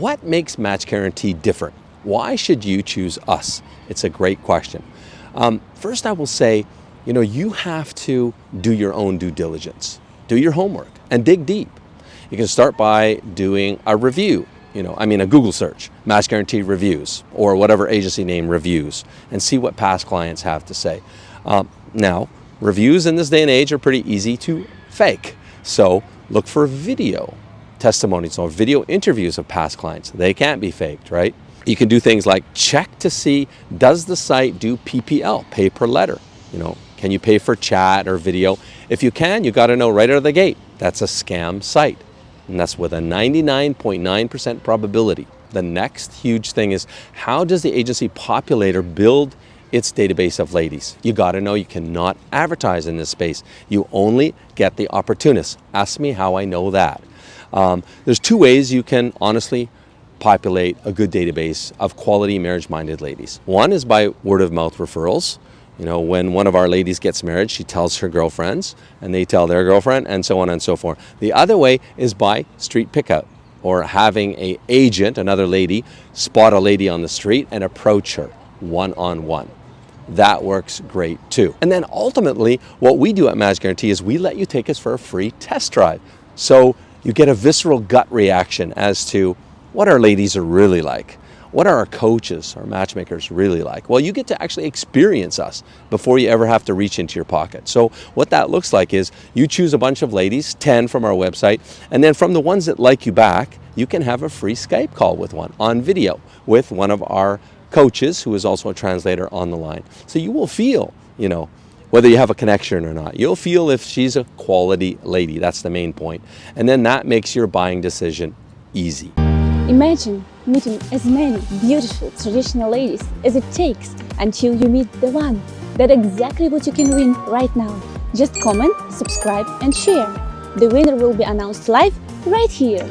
what makes Match Guarantee different? Why should you choose us? It's a great question. Um, first, I will say, you know, you have to do your own due diligence, do your homework, and dig deep. You can start by doing a review, you know, I mean a Google search, Match Guarantee Reviews, or whatever agency name reviews, and see what past clients have to say. Um, now, reviews in this day and age are pretty easy to fake. So look for video testimonies or video interviews of past clients. They can't be faked, right? You can do things like check to see, does the site do PPL, pay per letter? You know, can you pay for chat or video? If you can, you got to know right out of the gate, that's a scam site. And that's with a 99.9% .9 probability. The next huge thing is how does the agency populator build its database of ladies. You got to know you cannot advertise in this space. You only get the opportunists. Ask me how I know that. Um, there's two ways you can honestly populate a good database of quality marriage-minded ladies. One is by word-of-mouth referrals. You know, when one of our ladies gets married, she tells her girlfriends, and they tell their girlfriend, and so on and so forth. The other way is by street pickup, or having a agent, another lady, spot a lady on the street and approach her one-on-one. -on -one that works great too. And then ultimately, what we do at Match Guarantee is we let you take us for a free test drive. So you get a visceral gut reaction as to what our ladies are really like. What are our coaches, our matchmakers really like? Well, you get to actually experience us before you ever have to reach into your pocket. So what that looks like is you choose a bunch of ladies, 10 from our website, and then from the ones that like you back, you can have a free Skype call with one on video with one of our coaches, who is also a translator on the line. So you will feel, you know, whether you have a connection or not. You'll feel if she's a quality lady. That's the main point. And then that makes your buying decision easy. Imagine meeting as many beautiful traditional ladies as it takes until you meet the one. That's exactly what you can win right now. Just comment, subscribe and share. The winner will be announced live right here.